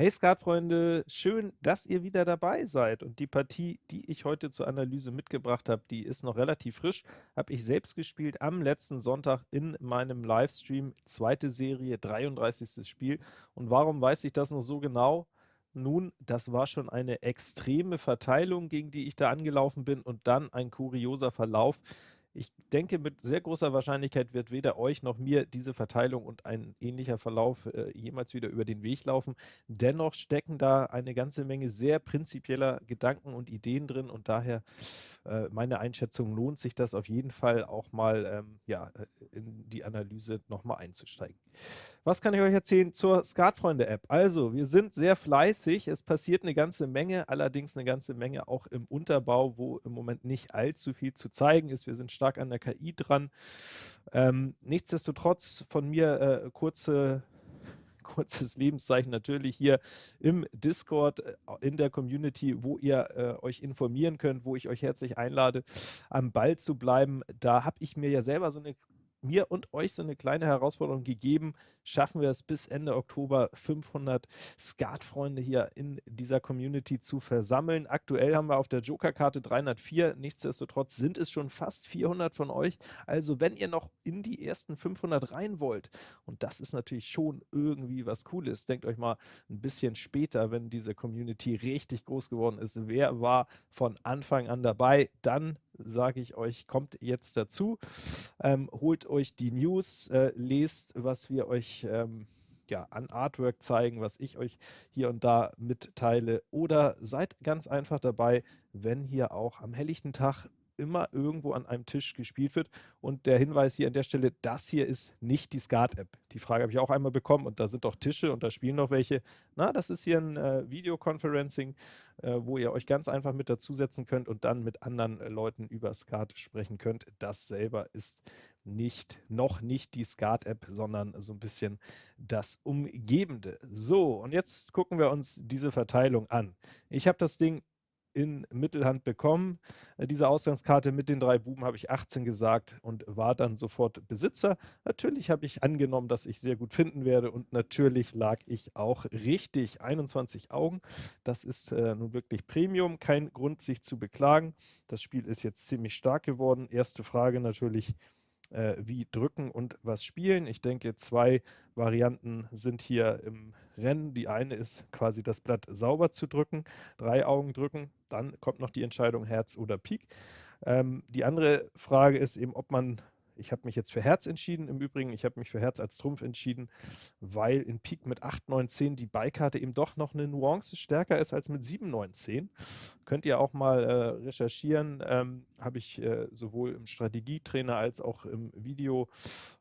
Hey Skatfreunde, schön, dass ihr wieder dabei seid und die Partie, die ich heute zur Analyse mitgebracht habe, die ist noch relativ frisch, habe ich selbst gespielt am letzten Sonntag in meinem Livestream, zweite Serie, 33. Spiel. Und warum weiß ich das noch so genau? Nun, das war schon eine extreme Verteilung, gegen die ich da angelaufen bin und dann ein kurioser Verlauf. Ich denke, mit sehr großer Wahrscheinlichkeit wird weder euch noch mir diese Verteilung und ein ähnlicher Verlauf äh, jemals wieder über den Weg laufen. Dennoch stecken da eine ganze Menge sehr prinzipieller Gedanken und Ideen drin und daher äh, meine Einschätzung lohnt sich das auf jeden Fall auch mal ähm, ja, äh, in die Analyse nochmal einzusteigen. Was kann ich euch erzählen zur Skatfreunde-App? Also, wir sind sehr fleißig, es passiert eine ganze Menge, allerdings eine ganze Menge auch im Unterbau, wo im Moment nicht allzu viel zu zeigen ist. Wir sind stark an der KI dran. Ähm, nichtsdestotrotz von mir äh, kurze kurzes Lebenszeichen natürlich hier im Discord, äh, in der Community, wo ihr äh, euch informieren könnt, wo ich euch herzlich einlade, am Ball zu bleiben. Da habe ich mir ja selber so eine mir und euch so eine kleine Herausforderung gegeben. Schaffen wir es bis Ende Oktober 500 Skatfreunde hier in dieser Community zu versammeln. Aktuell haben wir auf der Joker-Karte 304, nichtsdestotrotz sind es schon fast 400 von euch. Also wenn ihr noch in die ersten 500 rein wollt, und das ist natürlich schon irgendwie was Cooles, denkt euch mal ein bisschen später, wenn diese Community richtig groß geworden ist, wer war von Anfang an dabei, dann sage ich euch, kommt jetzt dazu, ähm, holt euch die News, äh, lest, was wir euch ähm, ja, an Artwork zeigen, was ich euch hier und da mitteile. Oder seid ganz einfach dabei, wenn hier auch am helllichten Tag immer irgendwo an einem Tisch gespielt wird. Und der Hinweis hier an der Stelle, das hier ist nicht die Skat-App. Die Frage habe ich auch einmal bekommen und da sind doch Tische und da spielen noch welche. Na, das ist hier ein äh, Videoconferencing, äh, wo ihr euch ganz einfach mit dazusetzen könnt und dann mit anderen äh, Leuten über Skat sprechen könnt. Das selber ist nicht, noch nicht die Skat-App, sondern so ein bisschen das Umgebende. So, und jetzt gucken wir uns diese Verteilung an. Ich habe das Ding in Mittelhand bekommen. Äh, diese Ausgangskarte mit den drei Buben habe ich 18 gesagt und war dann sofort Besitzer. Natürlich habe ich angenommen, dass ich sehr gut finden werde und natürlich lag ich auch richtig. 21 Augen, das ist äh, nun wirklich Premium, kein Grund sich zu beklagen. Das Spiel ist jetzt ziemlich stark geworden. Erste Frage natürlich, äh, wie drücken und was spielen. Ich denke, zwei Varianten sind hier im Rennen. Die eine ist quasi das Blatt sauber zu drücken, drei Augen drücken, dann kommt noch die Entscheidung Herz oder Pik. Ähm, die andere Frage ist eben, ob man ich habe mich jetzt für Herz entschieden. Im Übrigen, ich habe mich für Herz als Trumpf entschieden, weil in Pik mit 8, 9, 10 die Beikarte eben doch noch eine Nuance stärker ist als mit 7, 9, 10. Könnt ihr auch mal äh, recherchieren. Ähm, habe ich äh, sowohl im Strategietrainer als auch im Video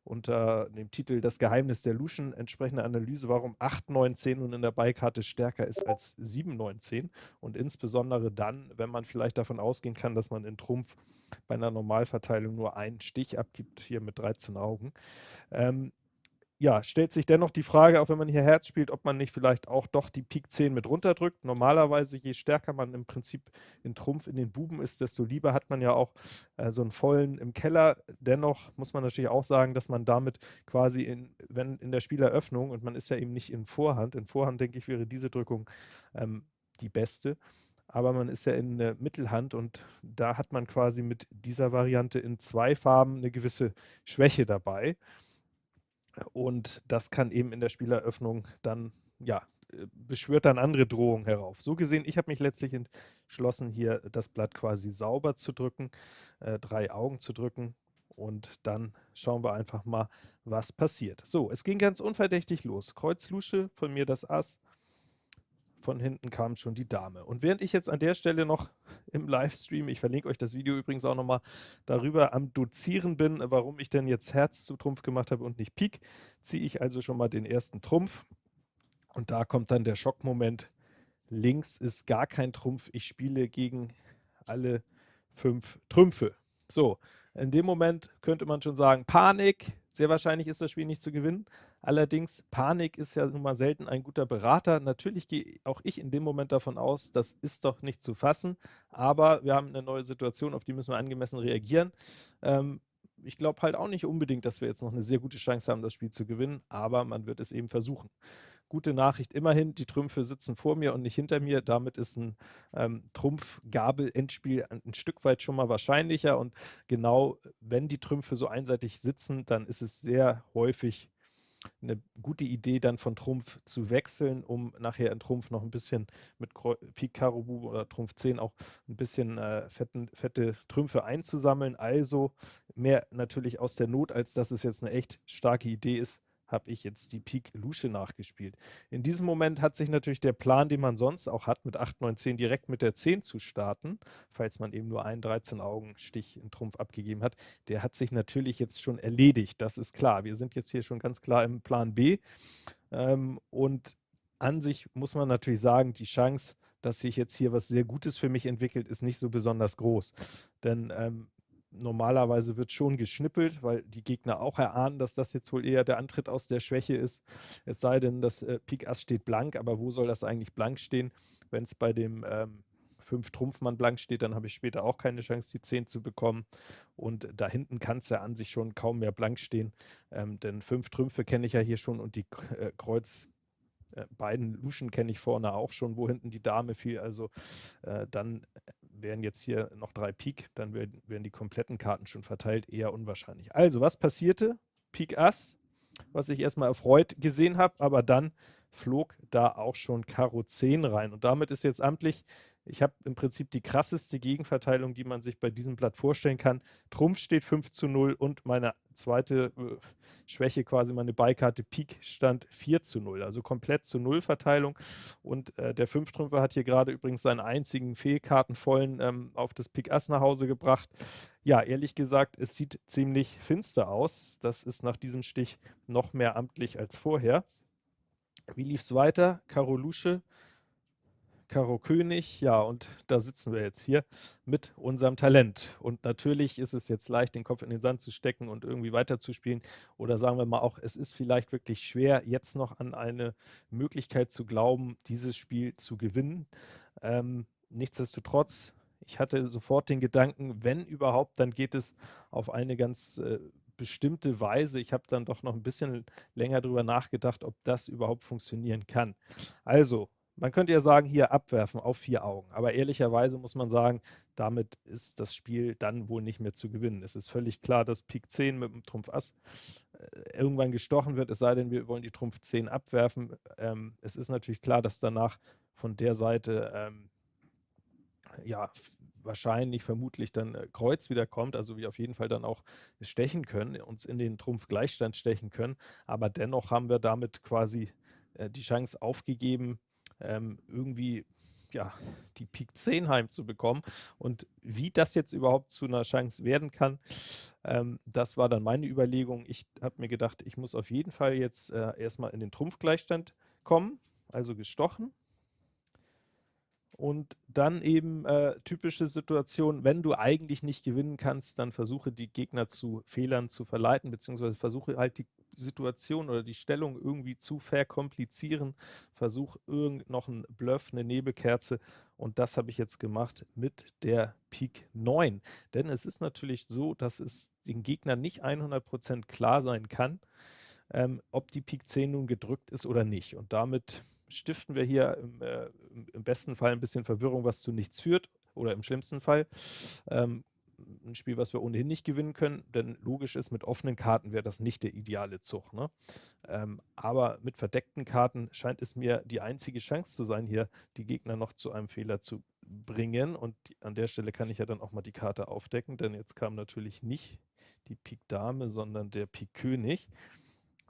unter dem Titel Das Geheimnis der Luschen entsprechende Analyse, warum 8, 9, 10 nun in der Beikarte stärker ist als 7, 9, 10. Und insbesondere dann, wenn man vielleicht davon ausgehen kann, dass man in Trumpf bei einer Normalverteilung nur einen Stich abgibt, hier mit 13 Augen. Ähm, ja, stellt sich dennoch die Frage, auch wenn man hier Herz spielt, ob man nicht vielleicht auch doch die Pik 10 mit runterdrückt. Normalerweise, je stärker man im Prinzip in Trumpf in den Buben ist, desto lieber hat man ja auch äh, so einen vollen im Keller. Dennoch muss man natürlich auch sagen, dass man damit quasi, in, wenn in der Spieleröffnung, und man ist ja eben nicht in Vorhand, in Vorhand denke ich, wäre diese Drückung ähm, die beste, aber man ist ja in der Mittelhand und da hat man quasi mit dieser Variante in zwei Farben eine gewisse Schwäche dabei. Und das kann eben in der Spieleröffnung dann, ja, äh, beschwört dann andere Drohungen herauf. So gesehen, ich habe mich letztlich entschlossen, hier das Blatt quasi sauber zu drücken, äh, drei Augen zu drücken und dann schauen wir einfach mal, was passiert. So, es ging ganz unverdächtig los. Kreuz Lusche, von mir das Ass, von hinten kam schon die Dame. Und während ich jetzt an der Stelle noch im Livestream, ich verlinke euch das Video übrigens auch nochmal, darüber am Dozieren bin, warum ich denn jetzt Herz zu Trumpf gemacht habe und nicht Pik, ziehe ich also schon mal den ersten Trumpf. Und da kommt dann der Schockmoment. Links ist gar kein Trumpf. Ich spiele gegen alle fünf Trümpfe. So, in dem Moment könnte man schon sagen, Panik, sehr wahrscheinlich ist das Spiel nicht zu gewinnen. Allerdings, Panik ist ja nun mal selten ein guter Berater. Natürlich gehe auch ich in dem Moment davon aus, das ist doch nicht zu fassen, aber wir haben eine neue Situation, auf die müssen wir angemessen reagieren. Ähm, ich glaube halt auch nicht unbedingt, dass wir jetzt noch eine sehr gute Chance haben, das Spiel zu gewinnen, aber man wird es eben versuchen. Gute Nachricht, immerhin, die Trümpfe sitzen vor mir und nicht hinter mir. Damit ist ein ähm, Trumpf-Gabel-Endspiel ein, Stück weit schon mal wahrscheinlicher. Und genau, wenn die Trümpfe so einseitig sitzen, dann ist es sehr häufig eine gute Idee, dann von Trumpf zu wechseln, um nachher in Trumpf noch ein bisschen mit Pik Karo Bube oder Trumpf 10 auch ein bisschen äh, fetten, fette Trümpfe einzusammeln. Also mehr natürlich aus der Not, als dass es jetzt eine echt starke Idee ist, habe ich jetzt die Pik Lusche nachgespielt. In diesem Moment hat sich natürlich der Plan, den man sonst auch hat, mit 8, 9, 10 direkt mit der 10 zu starten, falls man eben nur einen 13-Augen-Stich in Trumpf abgegeben hat, der hat sich natürlich jetzt schon erledigt, das ist klar. Wir sind jetzt hier schon ganz klar im Plan B ähm, und an sich muss man natürlich sagen, die Chance, dass sich jetzt hier was sehr Gutes für mich entwickelt, ist nicht so besonders groß. Denn ähm, normalerweise wird schon geschnippelt, weil die Gegner auch erahnen, dass das jetzt wohl eher der Antritt aus der Schwäche ist. Es sei denn, das äh, Pik Ass steht blank, aber wo soll das eigentlich blank stehen? Wenn es bei dem ähm, 5 Trumpfmann blank steht, dann habe ich später auch keine Chance, die 10 zu bekommen. Und da hinten kann es ja an sich schon kaum mehr blank stehen, ähm, denn 5 Trümpfe kenne ich ja hier schon und die äh, Kreuz äh, beiden Luschen kenne ich vorne auch schon, wo hinten die Dame fiel. Also äh, dann wären jetzt hier noch drei Pik, dann werden, wären die kompletten Karten schon verteilt, eher unwahrscheinlich. Also, was passierte? Pik Ass, was ich erstmal erfreut gesehen habe, aber dann flog da auch schon Karo 10 rein. Und damit ist jetzt amtlich ich habe im Prinzip die krasseste Gegenverteilung, die man sich bei diesem Blatt vorstellen kann. Trumpf steht 5 zu 0 und meine zweite äh, Schwäche, quasi meine Beikarte Pik, stand 4 zu 0. Also komplett zu 0 Verteilung. Und äh, der Fünftrümpfer hat hier gerade übrigens seinen einzigen Fehlkartenvollen ähm, auf das Pik Ass nach Hause gebracht. Ja, ehrlich gesagt, es sieht ziemlich finster aus. Das ist nach diesem Stich noch mehr amtlich als vorher. Wie lief es weiter? Karo Lusche Karo König, ja, und da sitzen wir jetzt hier mit unserem Talent. Und natürlich ist es jetzt leicht, den Kopf in den Sand zu stecken und irgendwie weiterzuspielen. Oder sagen wir mal auch, es ist vielleicht wirklich schwer, jetzt noch an eine Möglichkeit zu glauben, dieses Spiel zu gewinnen. Ähm, nichtsdestotrotz, ich hatte sofort den Gedanken, wenn überhaupt, dann geht es auf eine ganz äh, bestimmte Weise. Ich habe dann doch noch ein bisschen länger darüber nachgedacht, ob das überhaupt funktionieren kann. Also, man könnte ja sagen, hier abwerfen auf vier Augen. Aber ehrlicherweise muss man sagen, damit ist das Spiel dann wohl nicht mehr zu gewinnen. Es ist völlig klar, dass Pik 10 mit dem Trumpf Ass äh, irgendwann gestochen wird, es sei denn, wir wollen die Trumpf 10 abwerfen. Ähm, es ist natürlich klar, dass danach von der Seite ähm, ja, wahrscheinlich, vermutlich dann äh, Kreuz wieder kommt, also wir auf jeden Fall dann auch stechen können, uns in den Trumpf Gleichstand stechen können, aber dennoch haben wir damit quasi äh, die Chance aufgegeben, ähm, irgendwie ja, die Pik 10 heimzubekommen. Und wie das jetzt überhaupt zu einer Chance werden kann, ähm, das war dann meine Überlegung. Ich habe mir gedacht, ich muss auf jeden Fall jetzt äh, erstmal in den Trumpfgleichstand kommen, also gestochen. Und dann eben äh, typische Situation, wenn du eigentlich nicht gewinnen kannst, dann versuche die Gegner zu Fehlern zu verleiten, beziehungsweise versuche halt die Situation oder die Stellung irgendwie zu verkomplizieren. Versuch irgend noch einen Bluff, eine Nebelkerze und das habe ich jetzt gemacht mit der Pik 9. Denn es ist natürlich so, dass es den Gegnern nicht 100% klar sein kann, ähm, ob die Pik 10 nun gedrückt ist oder nicht. Und damit stiften wir hier im, äh, im besten Fall ein bisschen Verwirrung, was zu nichts führt oder im schlimmsten Fall. Ähm, ein Spiel, was wir ohnehin nicht gewinnen können, denn logisch ist, mit offenen Karten wäre das nicht der ideale Zug. Ne? Ähm, aber mit verdeckten Karten scheint es mir die einzige Chance zu sein, hier die Gegner noch zu einem Fehler zu bringen. Und an der Stelle kann ich ja dann auch mal die Karte aufdecken, denn jetzt kam natürlich nicht die Pik Dame, sondern der Pik König.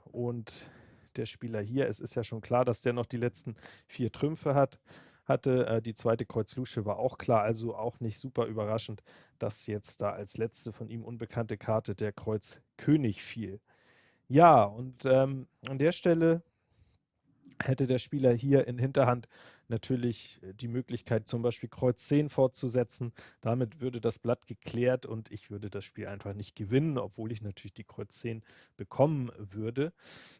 Und der Spieler hier, es ist ja schon klar, dass der noch die letzten vier Trümpfe hat hatte. Äh, die zweite Kreuz Lusche war auch klar, also auch nicht super überraschend, dass jetzt da als letzte von ihm unbekannte Karte der Kreuz König fiel. Ja, und ähm, an der Stelle hätte der Spieler hier in Hinterhand natürlich äh, die Möglichkeit, zum Beispiel Kreuz 10 fortzusetzen. Damit würde das Blatt geklärt und ich würde das Spiel einfach nicht gewinnen, obwohl ich natürlich die Kreuz 10 bekommen würde.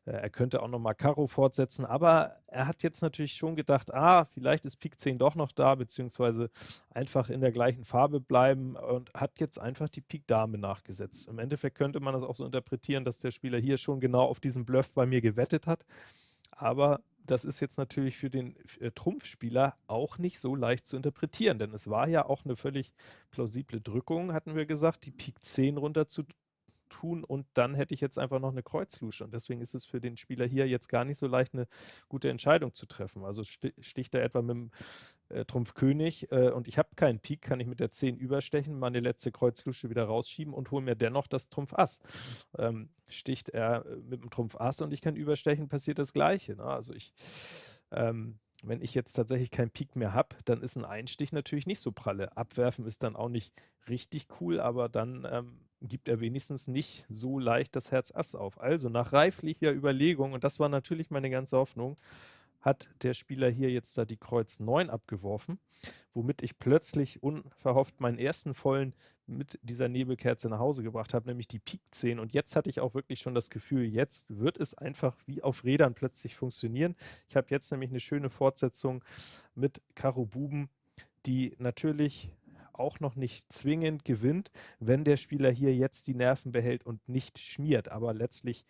Äh, er könnte auch nochmal Karo fortsetzen, aber er hat jetzt natürlich schon gedacht, ah, vielleicht ist Pik 10 doch noch da, beziehungsweise einfach in der gleichen Farbe bleiben und hat jetzt einfach die Pik Dame nachgesetzt. Im Endeffekt könnte man das auch so interpretieren, dass der Spieler hier schon genau auf diesen Bluff bei mir gewettet hat. Aber das ist jetzt natürlich für den äh, Trumpfspieler auch nicht so leicht zu interpretieren, denn es war ja auch eine völlig plausible Drückung, hatten wir gesagt, die Pik 10 runter zu tun und dann hätte ich jetzt einfach noch eine Kreuzlusche und deswegen ist es für den Spieler hier jetzt gar nicht so leicht, eine gute Entscheidung zu treffen. Also sticht er etwa mit dem äh, Trumpf König äh, und ich habe keinen Pik, kann ich mit der 10 überstechen, meine letzte Kreuzlusche wieder rausschieben und hole mir dennoch das Trumpf Ass. Ähm, sticht er äh, mit dem Trumpf Ass und ich kann überstechen, passiert das Gleiche. Ne? Also ich ähm, wenn ich jetzt tatsächlich keinen Pik mehr habe, dann ist ein Einstich natürlich nicht so pralle. Abwerfen ist dann auch nicht richtig cool, aber dann ähm, gibt er wenigstens nicht so leicht das Herz Ass auf. Also nach reiflicher Überlegung, und das war natürlich meine ganze Hoffnung, hat der Spieler hier jetzt da die Kreuz 9 abgeworfen, womit ich plötzlich unverhofft meinen ersten vollen mit dieser Nebelkerze nach Hause gebracht habe, nämlich die Pik 10. Und jetzt hatte ich auch wirklich schon das Gefühl, jetzt wird es einfach wie auf Rädern plötzlich funktionieren. Ich habe jetzt nämlich eine schöne Fortsetzung mit Karo Buben, die natürlich auch noch nicht zwingend gewinnt, wenn der Spieler hier jetzt die Nerven behält und nicht schmiert. Aber letztlich,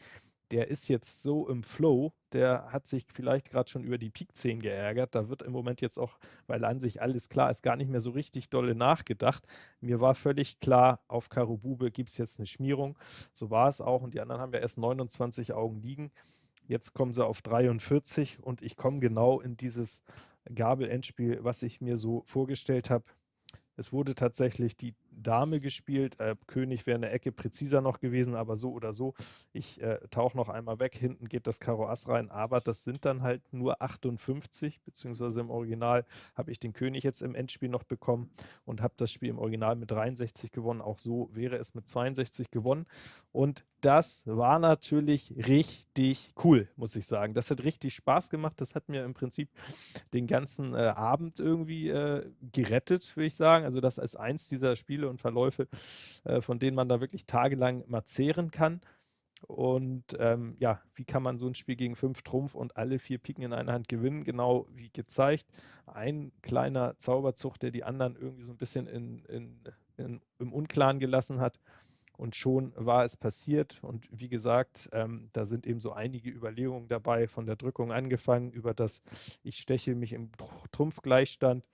der ist jetzt so im Flow, der hat sich vielleicht gerade schon über die Pik 10 geärgert. Da wird im Moment jetzt auch, weil an sich alles klar ist, gar nicht mehr so richtig dolle nachgedacht. Mir war völlig klar, auf Karo Bube gibt es jetzt eine Schmierung. So war es auch und die anderen haben ja erst 29 Augen liegen. Jetzt kommen sie auf 43 und ich komme genau in dieses Gabel-Endspiel, was ich mir so vorgestellt habe. Es wurde tatsächlich die Dame gespielt. Äh, König wäre eine Ecke präziser noch gewesen, aber so oder so. Ich äh, tauche noch einmal weg. Hinten geht das Karo Ass rein, aber das sind dann halt nur 58, beziehungsweise im Original habe ich den König jetzt im Endspiel noch bekommen und habe das Spiel im Original mit 63 gewonnen. Auch so wäre es mit 62 gewonnen. Und das war natürlich richtig cool, muss ich sagen. Das hat richtig Spaß gemacht. Das hat mir im Prinzip den ganzen äh, Abend irgendwie äh, gerettet, würde ich sagen. Also das ist eins dieser Spiele und Verläufe, äh, von denen man da wirklich tagelang mal zehren kann. Und ähm, ja, wie kann man so ein Spiel gegen fünf Trumpf und alle vier Piken in einer Hand gewinnen? Genau wie gezeigt. Ein kleiner Zauberzug, der die anderen irgendwie so ein bisschen in, in, in, im Unklaren gelassen hat. Und schon war es passiert. Und wie gesagt, ähm, da sind eben so einige Überlegungen dabei, von der Drückung angefangen, über das ich steche mich im Trumpfgleichstand,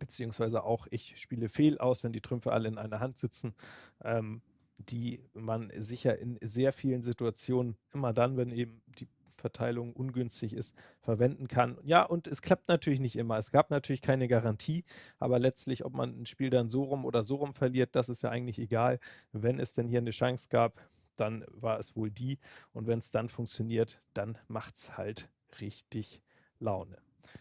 beziehungsweise auch ich spiele fehl aus, wenn die Trümpfe alle in einer Hand sitzen, ähm, die man sicher in sehr vielen Situationen, immer dann, wenn eben die Verteilung ungünstig ist, verwenden kann. Ja, und es klappt natürlich nicht immer. Es gab natürlich keine Garantie, aber letztlich, ob man ein Spiel dann so rum oder so rum verliert, das ist ja eigentlich egal. Wenn es denn hier eine Chance gab, dann war es wohl die. Und wenn es dann funktioniert, dann macht es halt richtig Laune.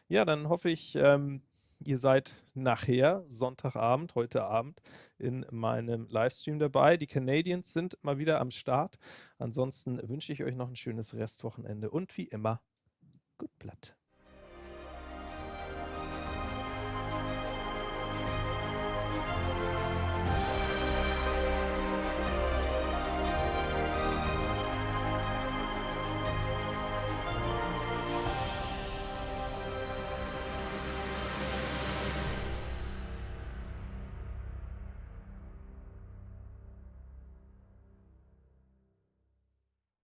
Ja, dann hoffe ich, ähm, Ihr seid nachher, Sonntagabend, heute Abend, in meinem Livestream dabei. Die Canadiens sind mal wieder am Start. Ansonsten wünsche ich euch noch ein schönes Restwochenende und wie immer, gut Blatt.